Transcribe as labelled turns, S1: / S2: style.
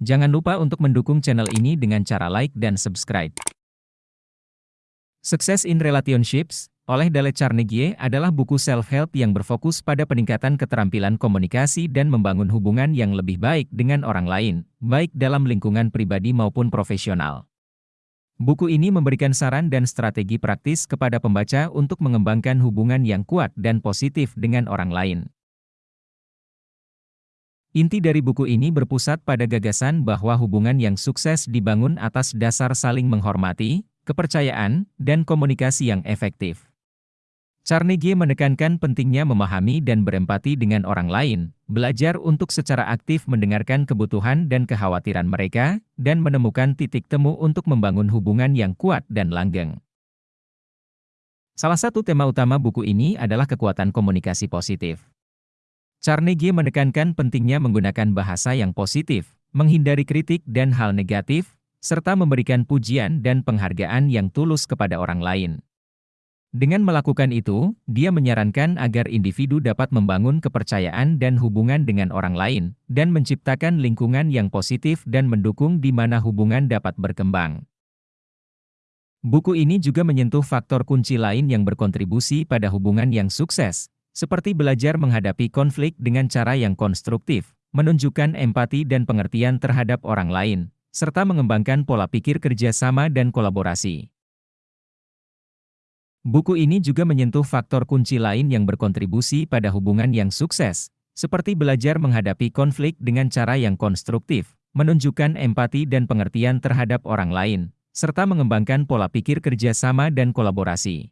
S1: Jangan lupa untuk mendukung channel ini dengan cara like dan subscribe. Success in Relationships oleh Dale Carnegie adalah buku self-help yang berfokus pada peningkatan keterampilan komunikasi dan membangun hubungan yang lebih baik dengan orang lain, baik dalam lingkungan pribadi maupun profesional. Buku ini memberikan saran dan strategi praktis kepada pembaca untuk mengembangkan hubungan yang kuat dan positif dengan orang lain. Inti dari buku ini berpusat pada gagasan bahwa hubungan yang sukses dibangun atas dasar saling menghormati, kepercayaan, dan komunikasi yang efektif. Carnegie menekankan pentingnya memahami dan berempati dengan orang lain, belajar untuk secara aktif mendengarkan kebutuhan dan kekhawatiran mereka, dan menemukan titik temu untuk membangun hubungan yang kuat dan langgeng. Salah satu tema utama buku ini adalah kekuatan komunikasi positif. Carnegie menekankan pentingnya menggunakan bahasa yang positif, menghindari kritik dan hal negatif, serta memberikan pujian dan penghargaan yang tulus kepada orang lain. Dengan melakukan itu, dia menyarankan agar individu dapat membangun kepercayaan dan hubungan dengan orang lain, dan menciptakan lingkungan yang positif dan mendukung di mana hubungan dapat berkembang. Buku ini juga menyentuh faktor kunci lain yang berkontribusi pada hubungan yang sukses, seperti belajar menghadapi konflik dengan cara yang konstruktif, menunjukkan empati dan pengertian terhadap orang lain, serta mengembangkan pola pikir kerjasama dan kolaborasi. Buku ini juga menyentuh faktor kunci lain yang berkontribusi pada hubungan yang sukses, seperti belajar menghadapi konflik dengan cara yang konstruktif, menunjukkan empati dan pengertian terhadap orang lain, serta mengembangkan pola pikir kerjasama dan kolaborasi.